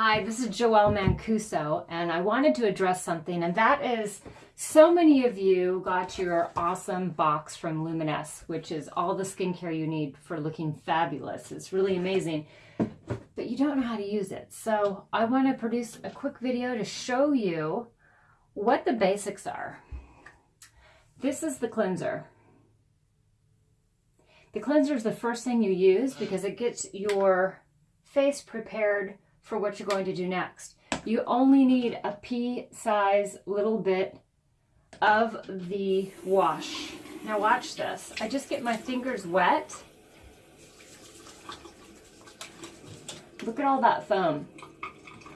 Hi, this is Joelle Mancuso, and I wanted to address something, and that is so many of you got your awesome box from Luminesce, which is all the skincare you need for looking fabulous. It's really amazing, but you don't know how to use it. So I want to produce a quick video to show you what the basics are. This is the cleanser. The cleanser is the first thing you use because it gets your face prepared for what you're going to do next. You only need a pea-size little bit of the wash. Now watch this. I just get my fingers wet. Look at all that foam.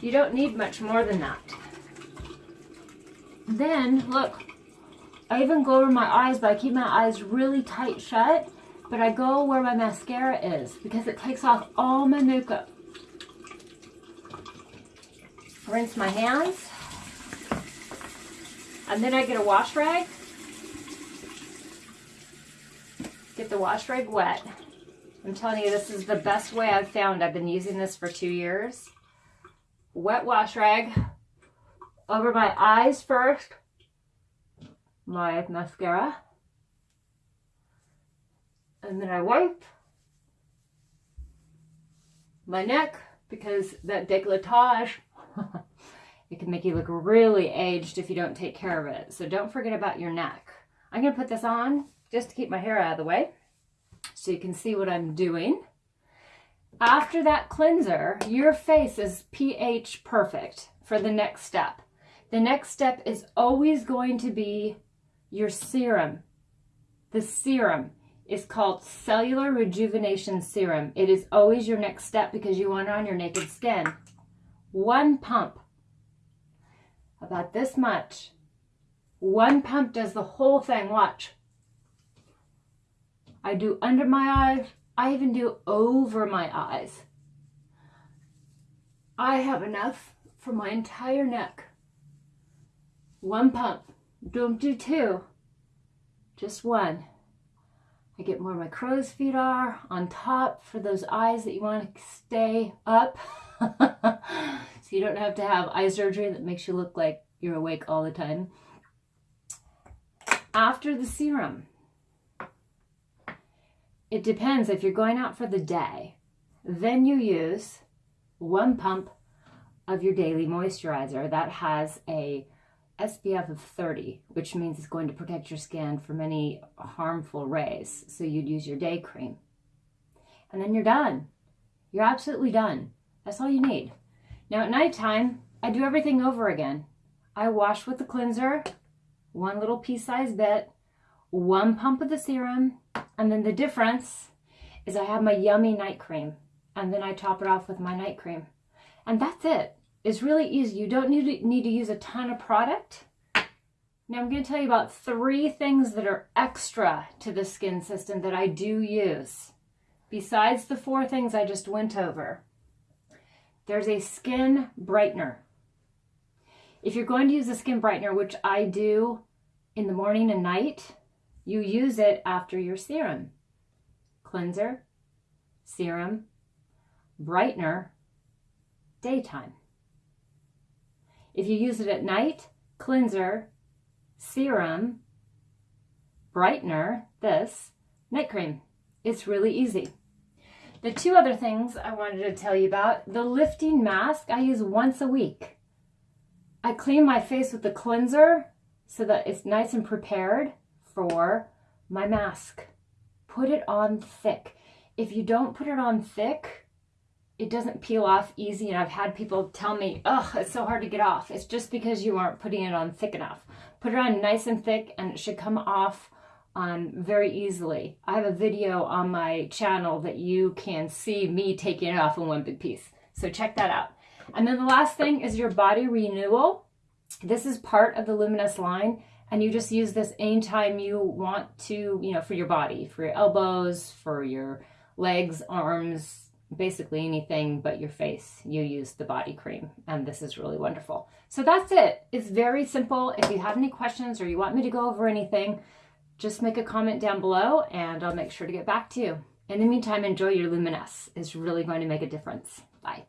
You don't need much more than that. Then, look, I even go over my eyes, but I keep my eyes really tight shut. But I go where my mascara is because it takes off all my makeup. Rinse my hands. And then I get a wash rag. Get the wash rag wet. I'm telling you, this is the best way I've found. I've been using this for two years. Wet wash rag over my eyes first. My mascara. And then I wipe my neck because that décolletage it can make you look really aged if you don't take care of it. So don't forget about your neck. I'm going to put this on just to keep my hair out of the way so you can see what I'm doing. After that cleanser, your face is pH perfect for the next step. The next step is always going to be your serum. The serum is called Cellular Rejuvenation Serum. It is always your next step because you want it on your naked skin. One pump about this much. One pump does the whole thing. Watch. I do under my eyes. I even do over my eyes. I have enough for my entire neck. One pump. Don't do two. Just one. I get where my crow's feet are on top for those eyes that you want to stay up. so you don't have to have eye surgery that makes you look like you're awake all the time. After the serum, it depends if you're going out for the day, then you use one pump of your daily moisturizer that has a SPF of 30, which means it's going to protect your skin from any harmful rays. So you'd use your day cream. And then you're done. You're absolutely done. That's all you need. Now at nighttime, I do everything over again. I wash with the cleanser, one little pea-sized bit, one pump of the serum, and then the difference is I have my yummy night cream, and then I top it off with my night cream. And that's it. It's really easy. You don't need to, need to use a ton of product. Now I'm going to tell you about three things that are extra to the skin system that I do use. Besides the four things I just went over. There's a skin brightener. If you're going to use a skin brightener, which I do in the morning and night, you use it after your serum. Cleanser, serum, brightener, daytime. If you use it at night, cleanser, serum, brightener, this, night cream. It's really easy. The two other things I wanted to tell you about, the lifting mask I use once a week. I clean my face with the cleanser so that it's nice and prepared for my mask. Put it on thick. If you don't put it on thick, it doesn't peel off easy. And I've had people tell me, ugh, it's so hard to get off. It's just because you aren't putting it on thick enough. Put it on nice and thick and it should come off um, very easily. I have a video on my channel that you can see me taking it off in one big piece. So check that out. And then the last thing is your body renewal. This is part of the Luminous line and you just use this anytime you want to, you know, for your body, for your elbows, for your legs, arms, basically anything but your face, you use the body cream. And this is really wonderful. So that's it. It's very simple. If you have any questions or you want me to go over anything, just make a comment down below and I'll make sure to get back to you. In the meantime, enjoy your Luminesce. It's really going to make a difference. Bye.